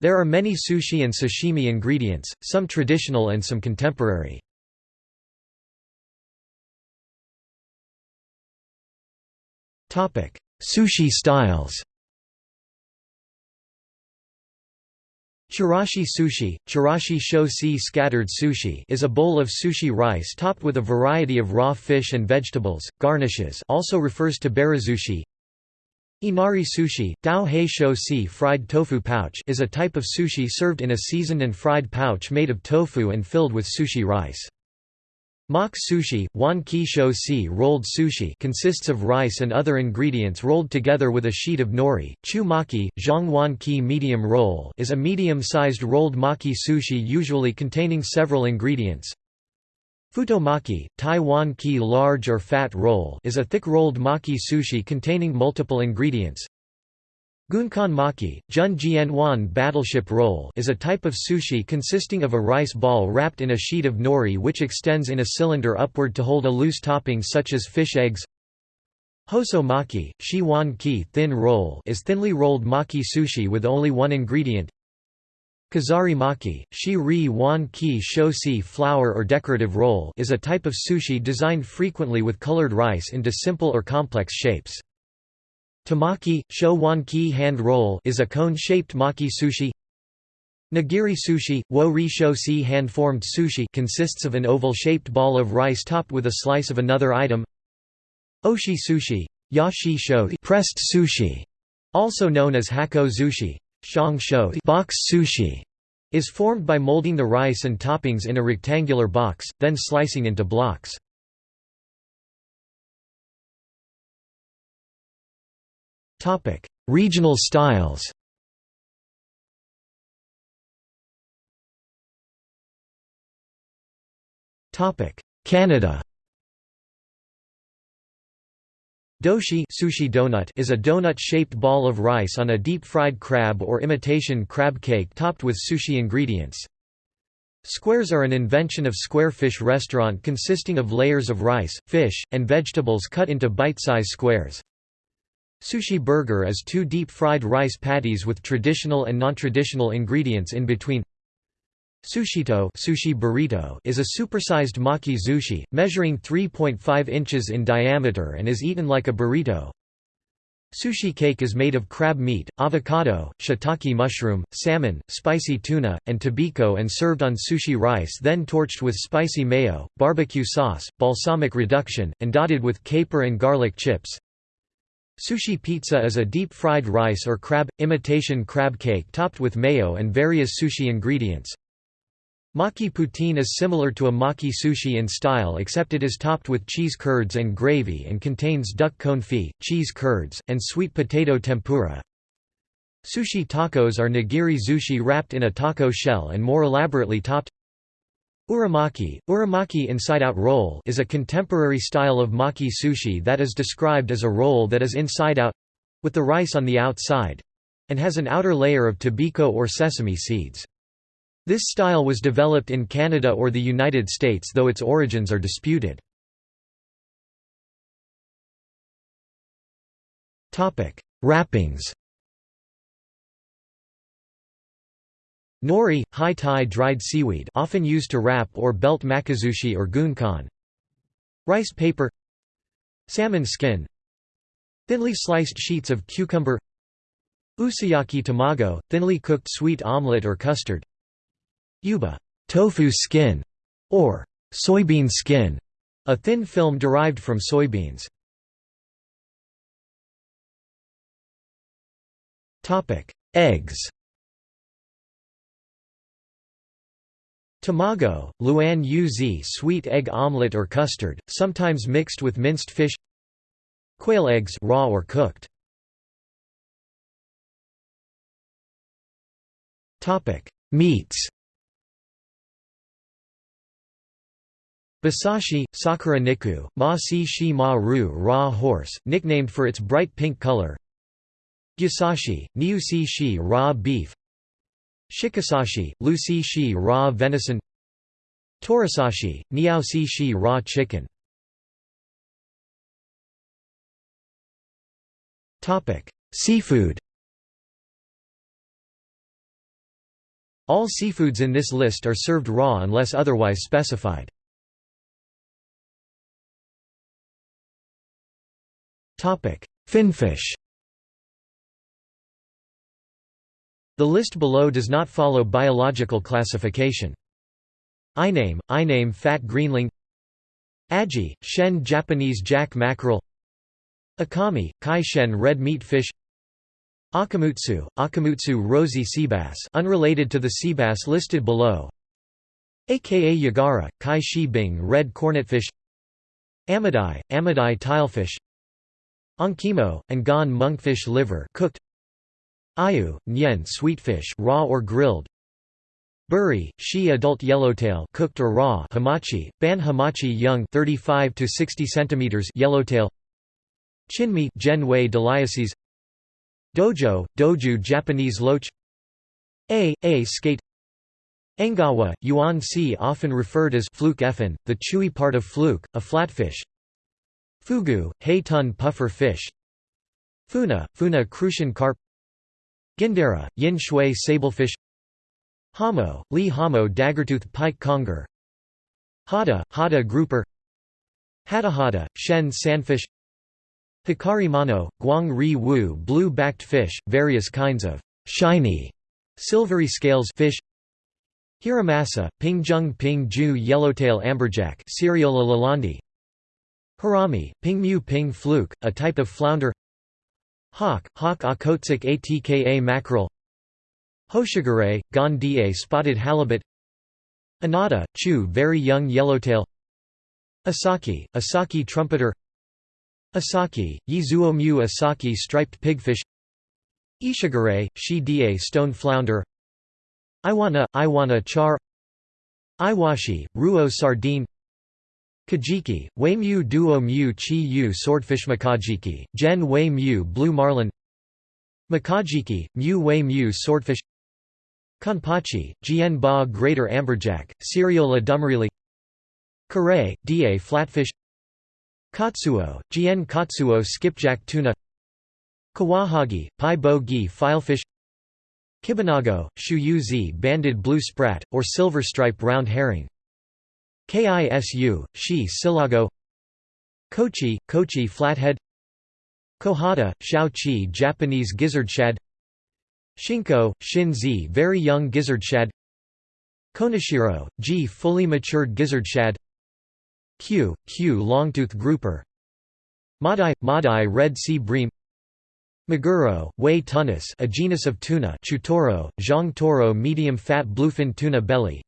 There are many sushi and sashimi ingredients, some traditional and some contemporary. Sushi styles Chirashi sushi, chirashi shosi scattered sushi is a bowl of sushi rice topped with a variety of raw fish and vegetables, garnishes also refers to barazushi Inari sushi, Dao hei shou si fried tofu pouch is a type of sushi served in a seasoned and fried pouch made of tofu and filled with sushi rice. Mak sushi, wan ki shou si rolled sushi consists of rice and other ingredients rolled together with a sheet of nori. Chu maki, zhang wan ki medium roll is a medium-sized rolled maki sushi usually containing several ingredients. Futomaki, Taiwan ki large or fat roll is a thick rolled maki sushi containing multiple ingredients. Gunkan maki, Jun Jianwan battleship roll is a type of sushi consisting of a rice ball wrapped in a sheet of nori which extends in a cylinder upward to hold a loose topping such as fish eggs. Hoso maki, Shi Wan ki thin roll is thinly rolled maki sushi with only one ingredient, Kazari maki, shi ri wan ki shosi flour or decorative roll is a type of sushi designed frequently with colored rice into simple or complex shapes. Tamaki, sho wan ki hand roll is a cone-shaped maki sushi. Nigiri sushi, wo ri sho si hand-formed sushi consists of an oval-shaped ball of rice topped with a slice of another item. Oshi sushi, ya shi pressed sushi, also known as hako zushi, Box sushi is formed by molding the rice and toppings in a rectangular box, then slicing into blocks. Regional styles Canada Doshi sushi donut is a donut-shaped ball of rice on a deep-fried crab or imitation crab cake topped with sushi ingredients. Squares are an invention of square fish restaurant consisting of layers of rice, fish, and vegetables cut into bite-size squares. Sushi burger is two deep-fried rice patties with traditional and non-traditional ingredients in between. Sushirrito sushi burrito is a supersized maki sushi, measuring 3.5 inches in diameter and is eaten like a burrito. Sushi cake is made of crab meat, avocado, shiitake mushroom, salmon, spicy tuna, and tobiko and served on sushi rice then torched with spicy mayo, barbecue sauce, balsamic reduction, and dotted with caper and garlic chips. Sushi pizza is a deep-fried rice or crab, imitation crab cake topped with mayo and various sushi ingredients. Maki poutine is similar to a maki sushi in style except it is topped with cheese curds and gravy and contains duck confit, cheese curds, and sweet potato tempura. Sushi tacos are nigiri sushi wrapped in a taco shell and more elaborately topped. Uramaki, uramaki inside-out roll is a contemporary style of maki sushi that is described as a roll that is inside-out—with the rice on the outside—and has an outer layer of tobiko or sesame seeds. This style was developed in Canada or the United States though its origins are disputed. Wrappings. Nori, high-Thai dried seaweed often used to wrap or belt makizushi or gunkan Rice paper. Salmon skin. Thinly sliced sheets of cucumber. Usuyaki tamago, thinly cooked sweet omelette or custard Yuba tofu skin, or soybean skin, a thin film derived from soybeans. Eggs Tamago, Luan Uz sweet egg omelette or custard, sometimes mixed with minced fish Quail eggs raw or cooked. Meats Basashi, Sakura Niku, Ma Si Shi Ma Ru raw horse, nicknamed for its bright pink color. Gyasashi, Niu Si Shi raw beef. Shikasashi, Lu Si Shi raw venison. Torisashi, Niao Si Shi raw chicken. Seafood. All seafoods in this list are served raw unless otherwise specified. Finfish. The list below does not follow biological classification. Iname, Iname fat greenling. Aji, Shen Japanese jack mackerel. Akami, Kai Shen red meat fish. Akamutsu, Akamutsu rosy seabass unrelated to the seabass listed below. Aka Yagara, Kai Shi Bing red cornetfish. Amidai, Amidai tilefish Ankimo, Angan monkfish liver cooked. Ayu, Nyen sweetfish raw or grilled. Buri, Shi adult yellowtail cooked or raw. Hamachi, ban hamachi young 35 to 60 centimeters yellowtail. Chinmi Genwei deliases Dojo, Doju Japanese loach A, A skate. Engawa, Yuan Si often referred as fluke effin, the chewy part of fluke, a flatfish Fugu, Haitun puffer fish. Funa, Funa crucian carp. Gindera, Yin shui sablefish Hamo, Li Hamo daggertooth pike conger. Hada, Hada grouper. Hatahada, Shen sandfish. Hikari mano, Guang ri wu blue-backed fish, various kinds of shiny silvery scales fish. Hiramasa, Pingjung Ping-ju yellowtail amberjack Seriola lalandi Harami, Pingmu ping fluke, a type of flounder. Hawk, Hawk Okhotsk atka mackerel. Hoshigure, Gondie spotted halibut. Anada, Chu very young yellowtail. Asaki, Asaki trumpeter. Asaki, Yizuomyu Asaki striped pigfish. Ishigure, Shi Die stone flounder. Iwana, Iwana char. Iwashi, Ruo sardine Kajiki, Weimyu duo mu chi yu swordfish Makajiki, Gen Wei mu blue marlin Makajiki, Mu Wei mu swordfish Kanpachi, Jian Ba greater amberjack, Seriola dumerili Kare, Da flatfish Katsuo, Jian Katsuo skipjack tuna Kawahagi, Pai Bo Gi filefish Kibanago, Shu Zi banded blue sprat, or silver stripe round herring Kisu, Shi silago Kochi, Kochi flathead Kohata, Shao Chi Japanese gizzard shad Shinko, Shin Zi very young gizzard shad Konashiro, Ji fully matured gizzard shad Q, Q longtooth grouper Madai, Madai red sea bream Maguro, Wei Thunnus a genus of tuna Chutoro, Zhang toro medium fat bluefin tuna belly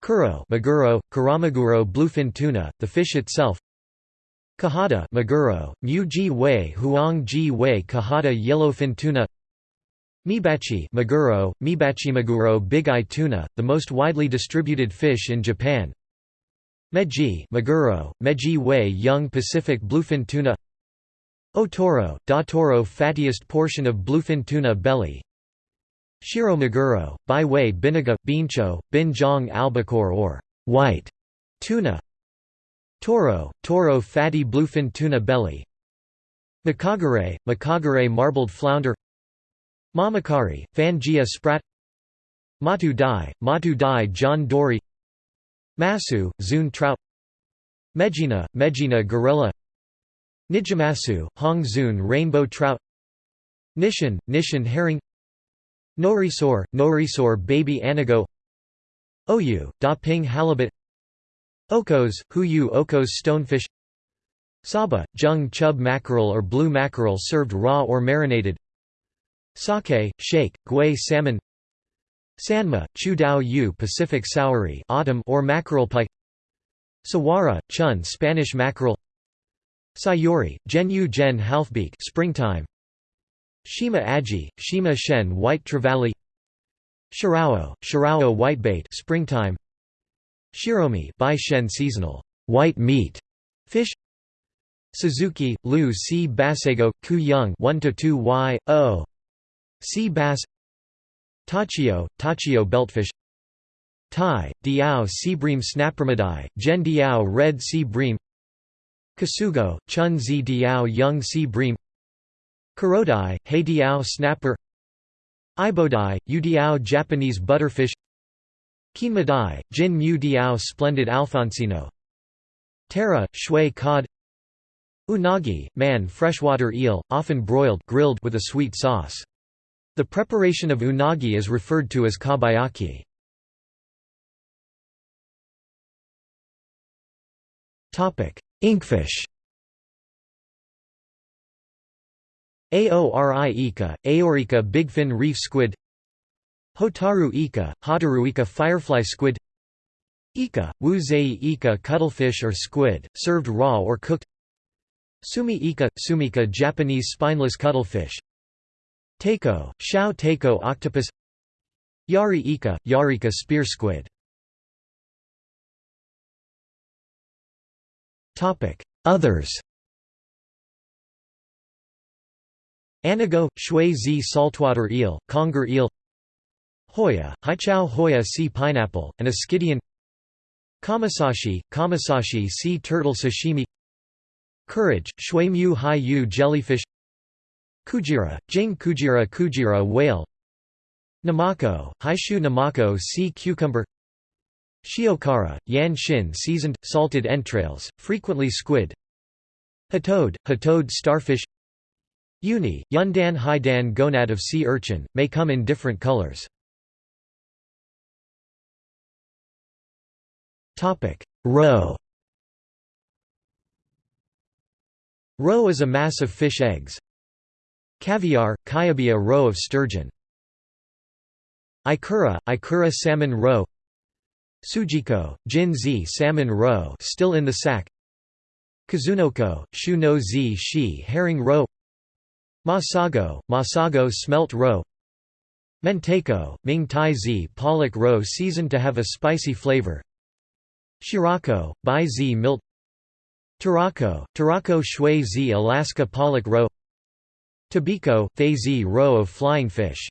Kuro Maguro, Karamaguro bluefin tuna, the fish itself. Kahada Maguro, Mu ji wei Huang ji wei Kahada yellowfin tuna. Mibachi Maguro, Mibachi Maguro big eye tuna, the most widely distributed fish in Japan. Meji Maguro, Meji Wei young Pacific bluefin tuna. Otoro, Toro fattiest portion of bluefin tuna belly Shiro Maguro, Bai Wei Binaga, Bincho, Binjong albacore or white tuna. Toro, Toro fatty bluefin tuna belly. Makagare, Makagare marbled flounder. Mamakari, Fangia sprat. Matu Dai, Matu Dai John Dory. Masu, Zun trout. Megina, Megina gorilla. Nijimasu, Hong Zun rainbow trout. Nishin, Nishin herring Norisor, Norisor baby anago Oyu, Da Ping halibut. Okos, Huyu Okos stonefish. Saba, Jung chub mackerel or blue mackerel served raw or marinated. Sake, shake, Gui salmon. Sanma, Chu Dao Yu Pacific saury autumn or mackerel pike Sawara, Chun Spanish mackerel. Sayuri, Genyu Gen halfbeak springtime Shima Aji, Shima Shen white trevally Shirao, Shirao whitebait springtime Shiromi Bai Shen seasonal white meat fish Suzuki, Lu C. Basago, Ku Young 1 to 2 Y, O. Sea bass Tachio, Tachio beltfish Tai, Diao sea bream Snapromidae, Gen Diao red sea bream Kasugo, Chun Zi Diao young sea bream Kurodai, He Diao snapper Ibodai, Udiao Japanese butterfish Kinmadai, Jin Mu Diao splendid Alfonsino Tara, shui cod Unagi, man freshwater eel, often broiled grilled with a sweet sauce. The preparation of unagi is referred to as kabayaki. Inkfish Aori ika, Aorica bigfin reef squid Hotaru ika, Hotaru ika firefly squid Ika, wuzei ika cuttlefish or squid, served raw or cooked Sumi ika, sumika Japanese spineless cuttlefish Teiko, shao teiko octopus Yari ika, yarika spear squid. Others Anago, shui zi saltwater eel, conger eel Hoya, haichao hoya sea pineapple, and Ascidian Kamasashi, kamasashi sea turtle sashimi Kurage, shui mu hai yu jellyfish Kujira, jing kujira kujira whale Namako, haishu namako sea cucumber Shiokara, yan shin seasoned, salted entrails, frequently squid Hatode, hatode starfish Uni, yundan haidan gonad of sea urchin, may come in different colors. Roe Roe is a mass of fish eggs. Caviar, Kyabia roe of sturgeon. Ikura, Ikura salmon roe Sujiko, Jin zi salmon roe still in the sack Kazunoko, Shu no zi shi herring roe Masago, Masago smelt roe. Mentaiko, Ming Tai zi pollock roe seasoned to have a spicy flavor. Shirako, Bai zi milt. Tarako, Tarako shui zi Alaska pollock roe. Tobiko, Thay zi roe of flying fish.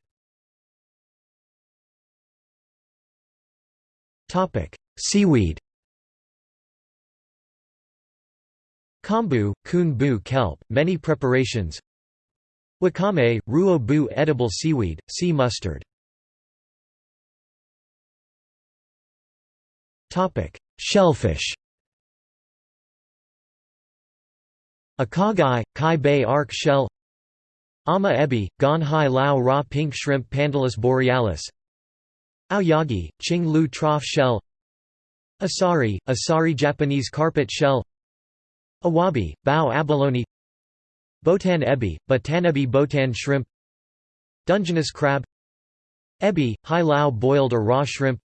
Seaweed. Kombu, kun bu kelp, many preparations Wakame, ruo bu edible seaweed, sea mustard. Shellfish. Akagai, kai bei arc shell. Ama ebi, gan hai lao raw pink shrimp Pandalus borealis. Aoyagi, Ching Lu trough shell. Asari, Asari Japanese carpet shell. Awabi, Bao abalone Botan ebi, Botanebi botan shrimp Dungeness crab Ebi, Hai Lao boiled or raw shrimp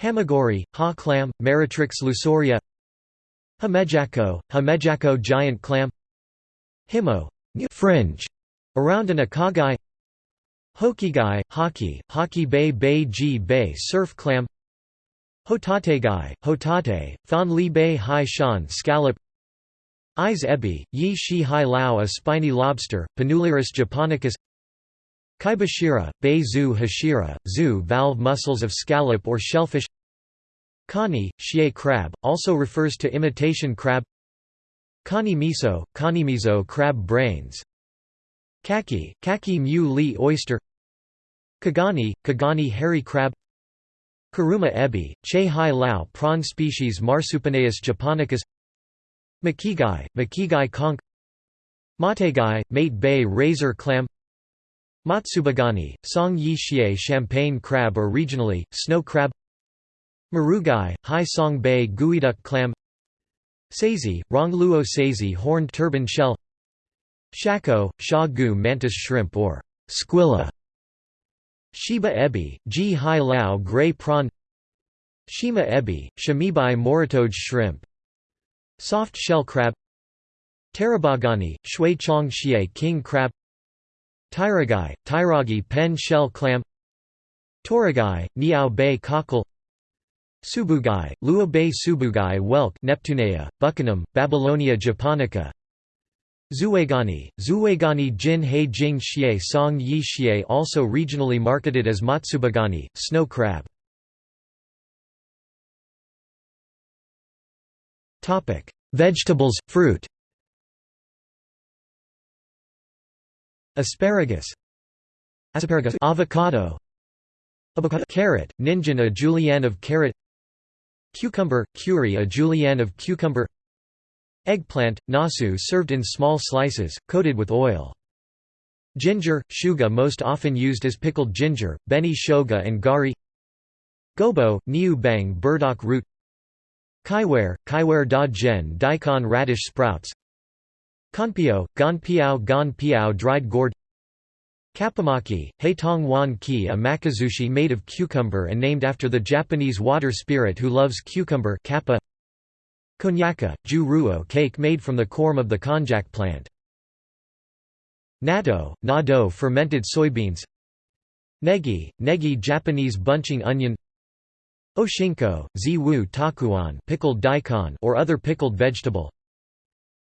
Hamagori, Ha clam, Meretrix lusoria Hamejako, Hamejako giant clam Himo fringe, around an akagai Hokigai, Haki, Haki Bay Bay Ji Bay surf clam Hotategai, Hotate, Thon Li Bay Hai Shan scallop Ise ebi, Yi Shi Hai Lao a spiny lobster, Panulirus japonicus Kaibashira, Bei Zu Hashira, Zu valve mussels of scallop or shellfish Kani, Xie crab, also refers to imitation crab Kani miso, kani miso crab brains Kaki, kaki mu li oyster Kagani, kagani hairy crab Karuma ebi, che hai lao prawn species Marsupinaeus japonicus Makigai, makigai conch Mategai, mate bay razor clam Matsubagani, song yi xie champagne crab or regionally, snow crab Marugai, Hai Song Bay Geoduck clam Seizi, Rongluo seizi horned turban shell Shako, Sha Gu mantis shrimp or squilla Shiba ebi, Ji Hai Lao gray prawn Shima ebi, Shamibai moritoj shrimp Soft shell crab Tarabagani, Shui Chong Xie king crab Tyragai, Tairagi pen shell clam Toragai, Niao Bay cockle Subugai, Lua Bay Subugai whelk Neptunea, Buckingham, Babylonia japonica Zuegani, Zuegani Jin Hei Jing Xie Song Yi Xie also regionally marketed as Matsubagani, snow crab. Vegetables, fruit. Asparagus. Asparagus avocado. Avocado carrot ninjin a julienne of carrot. Cucumber curry a julienne of cucumber. Eggplant nasu served in small slices coated with oil. Ginger shuga most often used as pickled ginger beni shoga and gari. Gobo niu bang burdock root kaiware kaiware da gen daikon radish sprouts Kanpio, gan piao gan piao dried gourd Kappamaki, Heitong wan ki a makizushi made of cucumber and named after the Japanese water spirit who loves cucumber kappa. Konyaka, ju ruo cake made from the corm of the konjac plant. Natto, nado fermented soybeans Negi, negi Japanese bunching onion Oshinko, ziwu takuan pickled daikon or other pickled vegetable.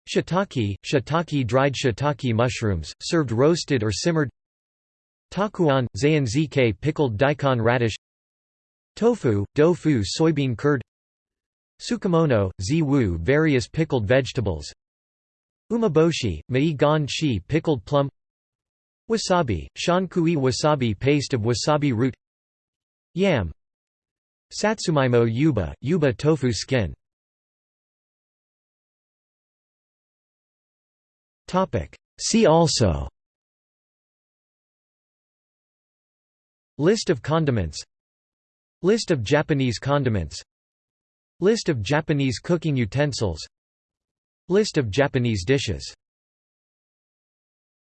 Shiitake, shiitake dried shiitake mushrooms, served roasted or simmered. Takuan, zayanzike pickled daikon radish. Tofu, dofu soybean curd. Tsukemono, ziwu various pickled vegetables. Umeboshi, mei gan chi pickled plum. Wasabi, shankui wasabi paste of wasabi root. Yam Satsumaimo yuba, yuba tofu skin. See also. List of condiments. List of Japanese condiments. List of Japanese cooking utensils. List of Japanese dishes